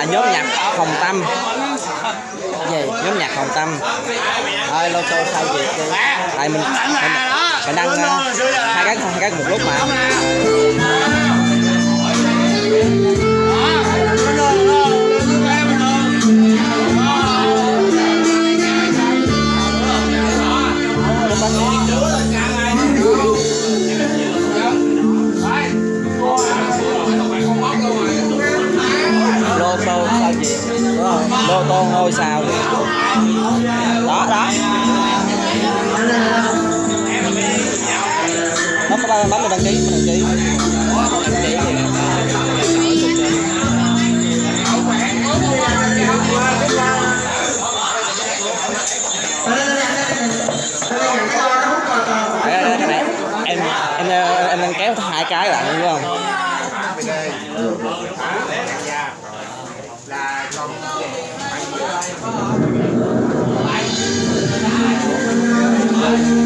là nhóm nhạc Hồng Tâm. Gì? Nhóm nhạc Hồng Tâm. Ơi lâu sau sao gì tại mình mình, mình đăng ờ, hai cái hai cái một lúc mà. tô tô ngôi sao đó đó. Nó có ba bấm mình đăng ký mình đăng ký. Em em em đang kéo hai cái bạn đúng không? life.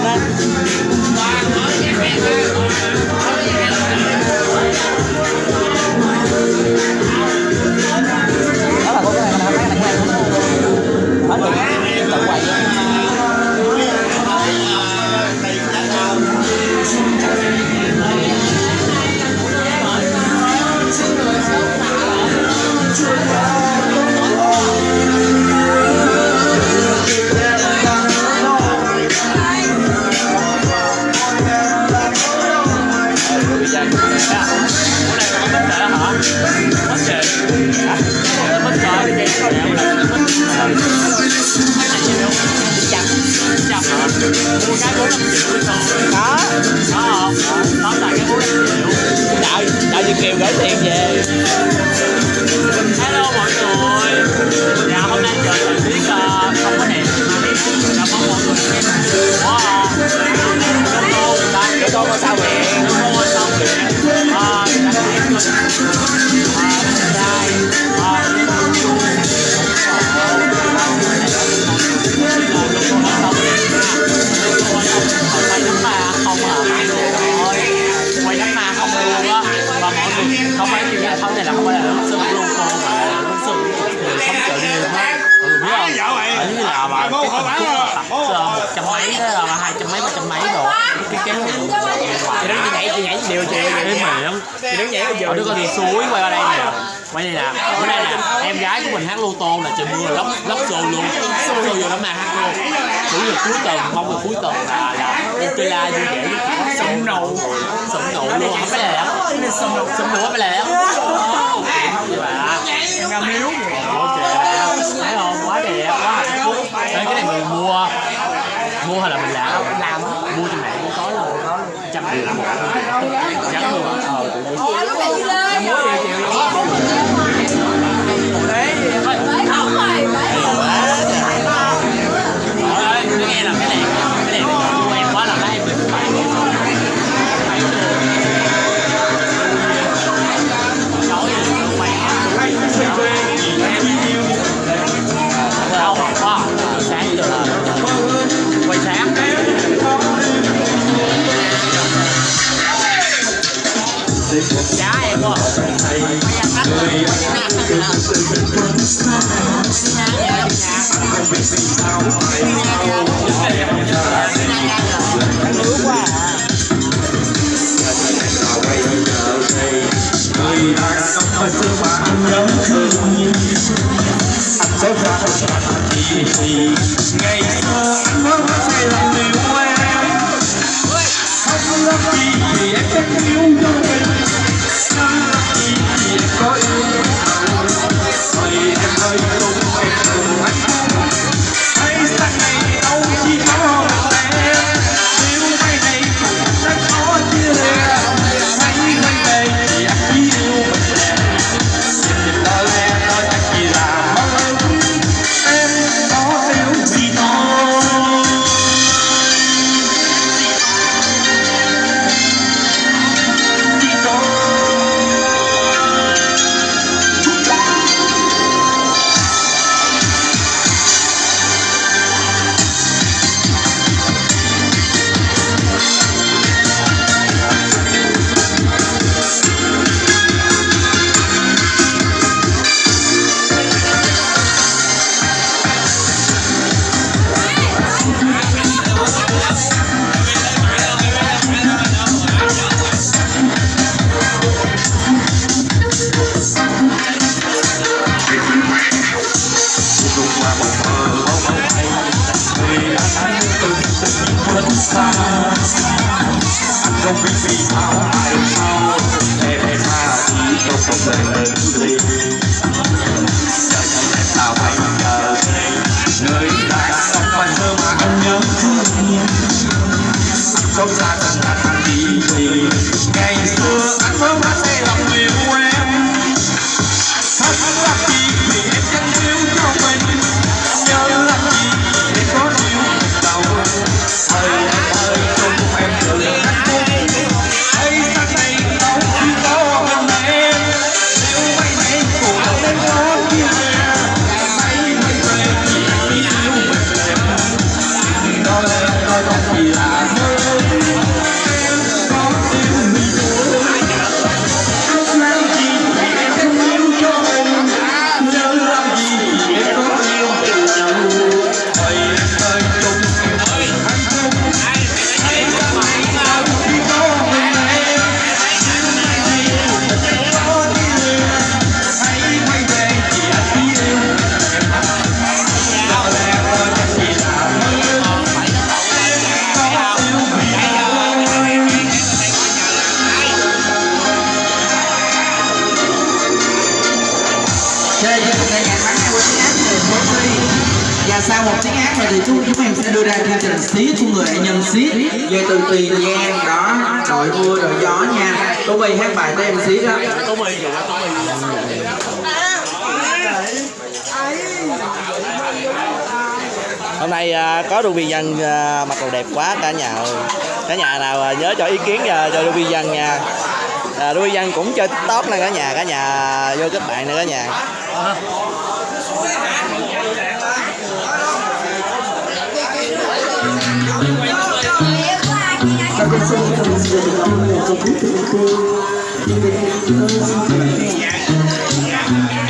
Salamat. tuần không là cuối tuần là là Estrella vui vẻ sống nụ sống nụ luôn. Không phải lẹ sống nụ sống nụ không phải lẹ em ngâm miếu. Thấy không? Quá đẹp. Quá hạnh phúc. Đấy, cái này mình mua. Mua hay là mình làm? Làm. Mua trên mạng. Cũng có luôn. Trăm triệu là một dám luôn. Ờ tụi đây mua gì chịu luôn. Đấy. xí của người hãy nhân xí. Về từ tùy nhan đó đội mưa đội gió nha. Tú bi hát bài của em xí đó. Tú bi dạ tú bi. Hôm nay à, có đu viên dân à, mặc đồ đẹp quá cả nhà cả nhà nào à, nhớ cho ý kiến cho đu viên dân nha. À, đu viên dân cũng chơi tiktok nè cả nhà cả nhà vô kết bạn nè cả nhà. Thank you.